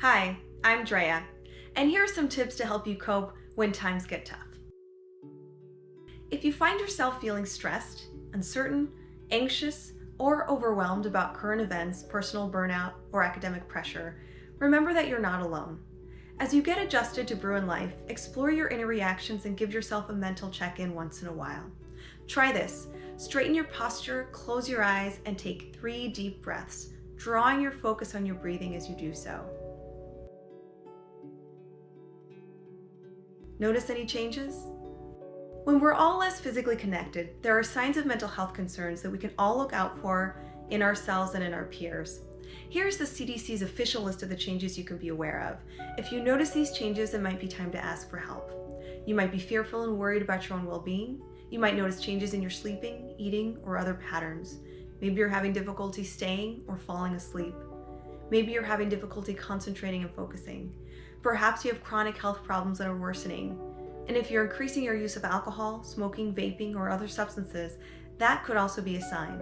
Hi, I'm Drea, and here are some tips to help you cope when times get tough. If you find yourself feeling stressed, uncertain, anxious, or overwhelmed about current events, personal burnout, or academic pressure, remember that you're not alone. As you get adjusted to Bruin life, explore your inner reactions and give yourself a mental check-in once in a while. Try this. Straighten your posture, close your eyes, and take three deep breaths, drawing your focus on your breathing as you do so. Notice any changes? When we're all less physically connected, there are signs of mental health concerns that we can all look out for in ourselves and in our peers. Here's the CDC's official list of the changes you can be aware of. If you notice these changes, it might be time to ask for help. You might be fearful and worried about your own well-being. You might notice changes in your sleeping, eating, or other patterns. Maybe you're having difficulty staying or falling asleep. Maybe you're having difficulty concentrating and focusing. Perhaps you have chronic health problems that are worsening. And if you're increasing your use of alcohol, smoking, vaping, or other substances, that could also be a sign.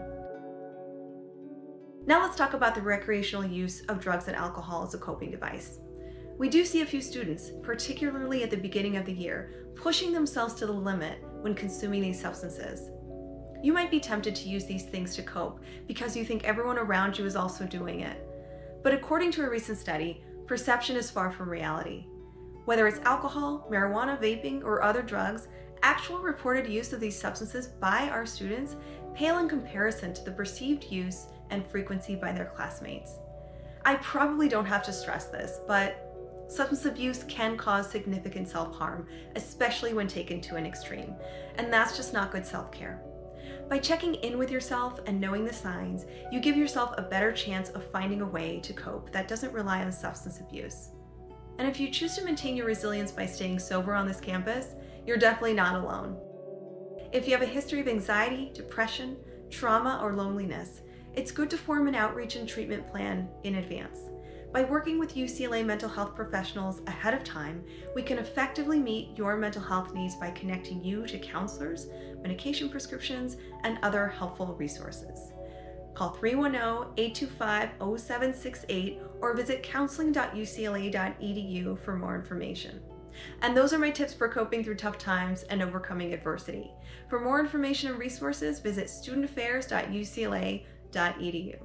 Now let's talk about the recreational use of drugs and alcohol as a coping device. We do see a few students, particularly at the beginning of the year, pushing themselves to the limit when consuming these substances. You might be tempted to use these things to cope because you think everyone around you is also doing it. But according to a recent study, perception is far from reality. Whether it's alcohol, marijuana, vaping, or other drugs, actual reported use of these substances by our students pale in comparison to the perceived use and frequency by their classmates. I probably don't have to stress this, but substance abuse can cause significant self-harm, especially when taken to an extreme, and that's just not good self-care. By checking in with yourself and knowing the signs, you give yourself a better chance of finding a way to cope that doesn't rely on substance abuse. And if you choose to maintain your resilience by staying sober on this campus, you're definitely not alone. If you have a history of anxiety, depression, trauma, or loneliness, it's good to form an outreach and treatment plan in advance. By working with UCLA mental health professionals ahead of time, we can effectively meet your mental health needs by connecting you to counselors, medication prescriptions, and other helpful resources. Call 310-825-0768 or visit counseling.ucla.edu for more information. And those are my tips for coping through tough times and overcoming adversity. For more information and resources, visit studentaffairs.ucla.edu.